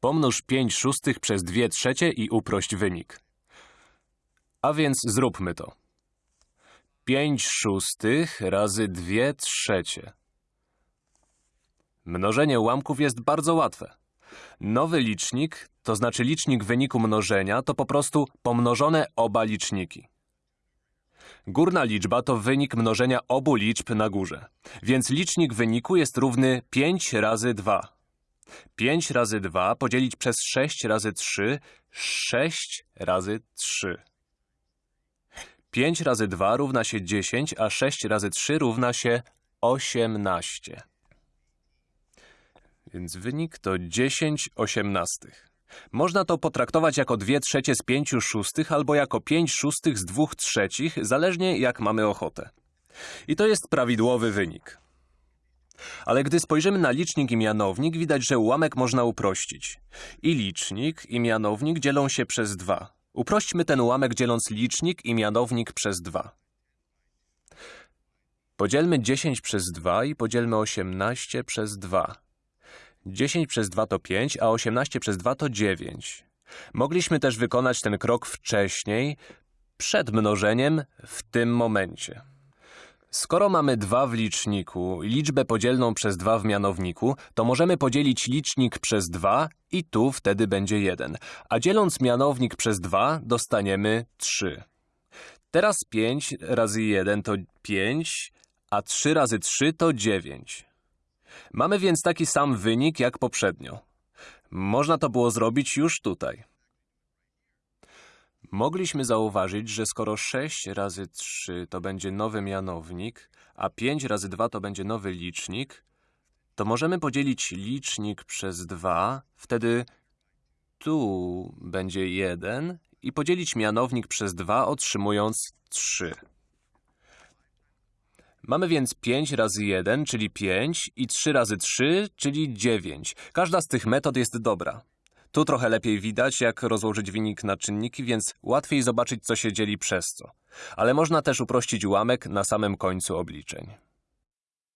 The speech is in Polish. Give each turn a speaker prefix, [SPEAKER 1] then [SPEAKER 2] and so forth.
[SPEAKER 1] Pomnóż 5 szóstych przez 2 trzecie i uprość wynik. A więc zróbmy to. 5 szóstych razy 2 trzecie. Mnożenie ułamków jest bardzo łatwe. Nowy licznik, to znaczy licznik wyniku mnożenia, to po prostu pomnożone oba liczniki. Górna liczba to wynik mnożenia obu liczb na górze, więc licznik wyniku jest równy 5 razy 2. 5 razy 2 podzielić przez 6 razy 3, 6 razy 3. 5 razy 2 równa się 10, a 6 razy 3 równa się 18. Więc wynik to 10 osiemnastych. Można to potraktować jako 2 trzecie z 5 szóstych albo jako 5 szóstych z 2 trzecich, zależnie jak mamy ochotę. I to jest prawidłowy wynik. Ale gdy spojrzymy na licznik i mianownik, widać, że ułamek można uprościć. I licznik, i mianownik dzielą się przez 2. Uprośćmy ten ułamek dzieląc licznik i mianownik przez 2. Podzielmy 10 przez 2 i podzielmy 18 przez 2. 10 przez 2 to 5, a 18 przez 2 to 9. Mogliśmy też wykonać ten krok wcześniej, przed mnożeniem, w tym momencie. Skoro mamy 2 w liczniku i liczbę podzielną przez 2 w mianowniku, to możemy podzielić licznik przez 2 i tu wtedy będzie 1. A dzieląc mianownik przez 2 dostaniemy 3. Teraz 5 razy 1 to 5, a 3 razy 3 to 9. Mamy więc taki sam wynik jak poprzednio. Można to było zrobić już tutaj. Mogliśmy zauważyć, że skoro 6 razy 3 to będzie nowy mianownik, a 5 razy 2 to będzie nowy licznik, to możemy podzielić licznik przez 2, wtedy tu będzie 1 i podzielić mianownik przez 2, otrzymując 3. Mamy więc 5 razy 1, czyli 5 i 3 razy 3, czyli 9. Każda z tych metod jest dobra. Tu trochę lepiej widać, jak rozłożyć wynik na czynniki, więc łatwiej zobaczyć, co się dzieli przez co. Ale można też uprościć ułamek na samym końcu obliczeń.